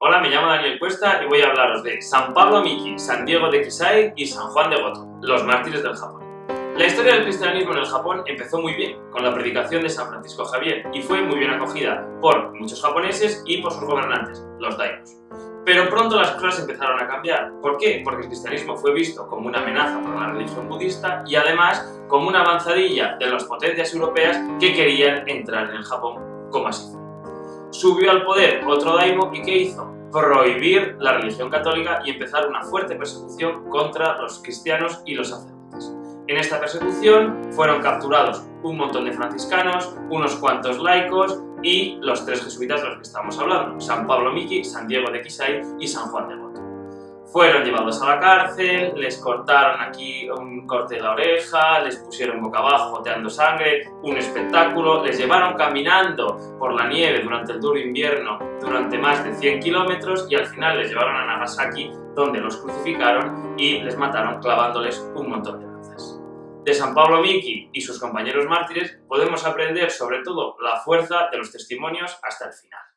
Hola, me llamo Daniel Cuesta y voy a hablaros de San Pablo Miki, San Diego de Kisai y San Juan de Goto, los mártires del Japón. La historia del cristianismo en el Japón empezó muy bien, con la predicación de San Francisco Javier, y fue muy bien acogida por muchos japoneses y por sus gobernantes, los daimos. Pero pronto las cosas empezaron a cambiar. ¿Por qué? Porque el cristianismo fue visto como una amenaza por la religión budista y además como una avanzadilla de las potencias europeas que querían entrar en el Japón, como así. Subió al poder otro daimo y ¿qué hizo? Prohibir la religión católica y empezar una fuerte persecución contra los cristianos y los sacerdotes. En esta persecución fueron capturados un montón de franciscanos, unos cuantos laicos y los tres jesuitas de los que estamos hablando, San Pablo Miki, San Diego de Quisay y San Juan de. Fueron llevados a la cárcel, les cortaron aquí un corte de la oreja, les pusieron boca abajo goteando sangre, un espectáculo, les llevaron caminando por la nieve durante el duro invierno durante más de 100 kilómetros y al final les llevaron a Nagasaki donde los crucificaron y les mataron clavándoles un montón de lanzas. De San Pablo Miki y sus compañeros mártires podemos aprender sobre todo la fuerza de los testimonios hasta el final.